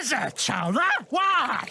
is it, Chowder? Why?